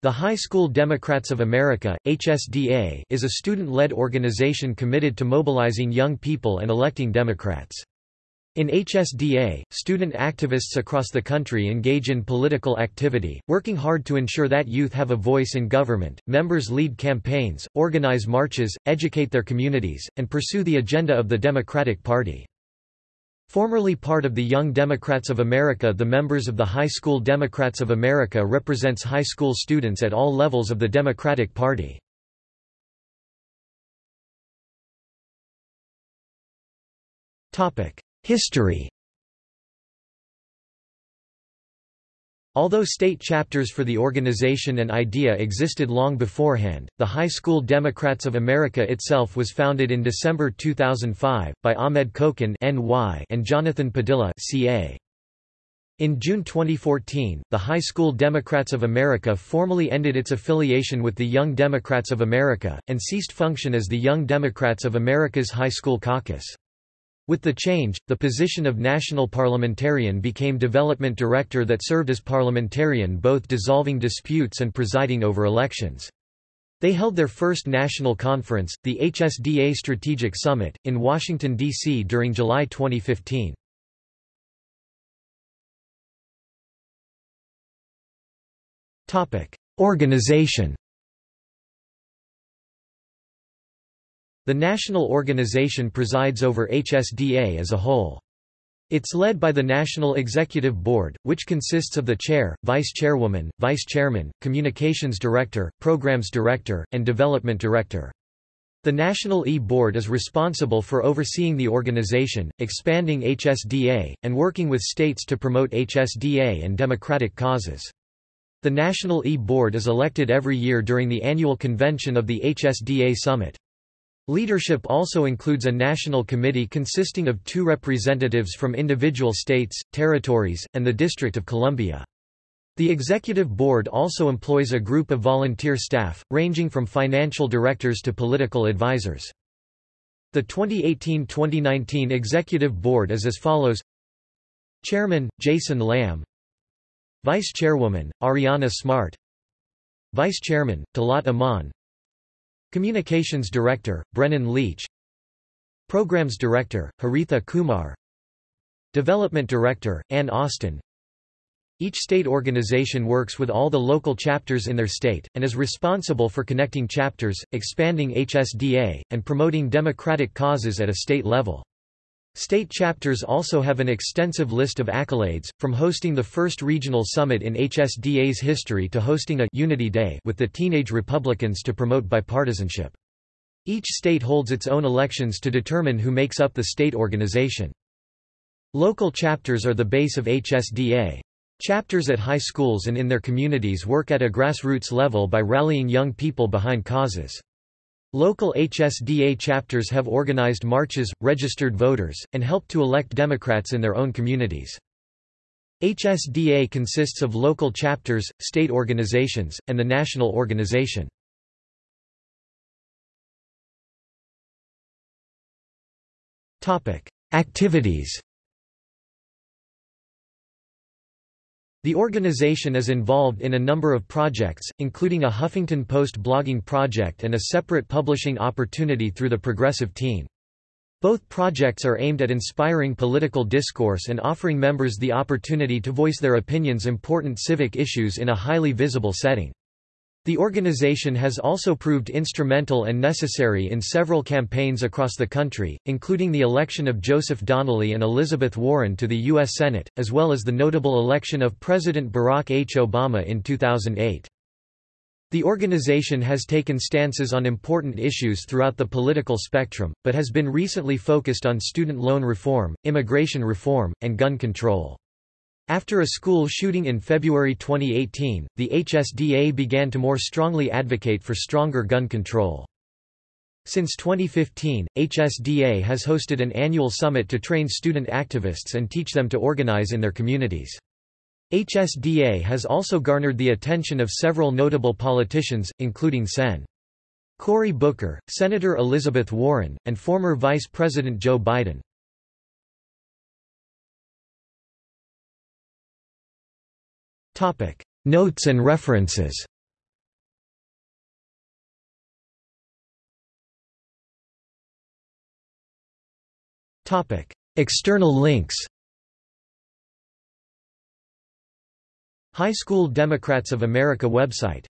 The High School Democrats of America HSDA, is a student-led organization committed to mobilizing young people and electing Democrats. In HSDA, student activists across the country engage in political activity, working hard to ensure that youth have a voice in government. Members lead campaigns, organize marches, educate their communities, and pursue the agenda of the Democratic Party. Formerly part of the Young Democrats of America the members of the High School Democrats of America represents high school students at all levels of the Democratic Party. History Although state chapters for the organization and idea existed long beforehand, the High School Democrats of America itself was founded in December 2005, by Ahmed Khokhan and Jonathan Padilla CA. In June 2014, the High School Democrats of America formally ended its affiliation with the Young Democrats of America, and ceased function as the Young Democrats of America's High School Caucus. With the change, the position of national parliamentarian became development director that served as parliamentarian both dissolving disputes and presiding over elections. They held their first national conference, the HSDA Strategic Summit, in Washington, D.C. during July 2015. Organization The national organization presides over HSDA as a whole. It's led by the National Executive Board, which consists of the chair, vice chairwoman, vice chairman, communications director, programs director, and development director. The National E-Board is responsible for overseeing the organization, expanding HSDA, and working with states to promote HSDA and democratic causes. The National E-Board is elected every year during the annual convention of the HSDA Summit. Leadership also includes a national committee consisting of two representatives from individual states, territories, and the District of Columbia. The executive board also employs a group of volunteer staff, ranging from financial directors to political advisors. The 2018-2019 executive board is as follows Chairman, Jason Lamb Vice Chairwoman, Ariana Smart Vice Chairman, Talat Aman Communications Director, Brennan Leach. Programs Director, Haritha Kumar. Development Director, Ann Austin. Each state organization works with all the local chapters in their state, and is responsible for connecting chapters, expanding HSDA, and promoting democratic causes at a state level. State chapters also have an extensive list of accolades, from hosting the first regional summit in HSDA's history to hosting a Unity Day with the Teenage Republicans to promote bipartisanship. Each state holds its own elections to determine who makes up the state organization. Local chapters are the base of HSDA. Chapters at high schools and in their communities work at a grassroots level by rallying young people behind causes. Local HSDA chapters have organized marches, registered voters, and helped to elect Democrats in their own communities. HSDA consists of local chapters, state organizations, and the national organization. Activities The organization is involved in a number of projects, including a Huffington Post blogging project and a separate publishing opportunity through the Progressive Teen. Both projects are aimed at inspiring political discourse and offering members the opportunity to voice their opinions on important civic issues in a highly visible setting. The organization has also proved instrumental and necessary in several campaigns across the country, including the election of Joseph Donnelly and Elizabeth Warren to the U.S. Senate, as well as the notable election of President Barack H. Obama in 2008. The organization has taken stances on important issues throughout the political spectrum, but has been recently focused on student loan reform, immigration reform, and gun control. After a school shooting in February 2018, the HSDA began to more strongly advocate for stronger gun control. Since 2015, HSDA has hosted an annual summit to train student activists and teach them to organize in their communities. HSDA has also garnered the attention of several notable politicians, including Sen. Cory Booker, Senator Elizabeth Warren, and former Vice President Joe Biden. Notes and references. External links. High School Democrats of America website.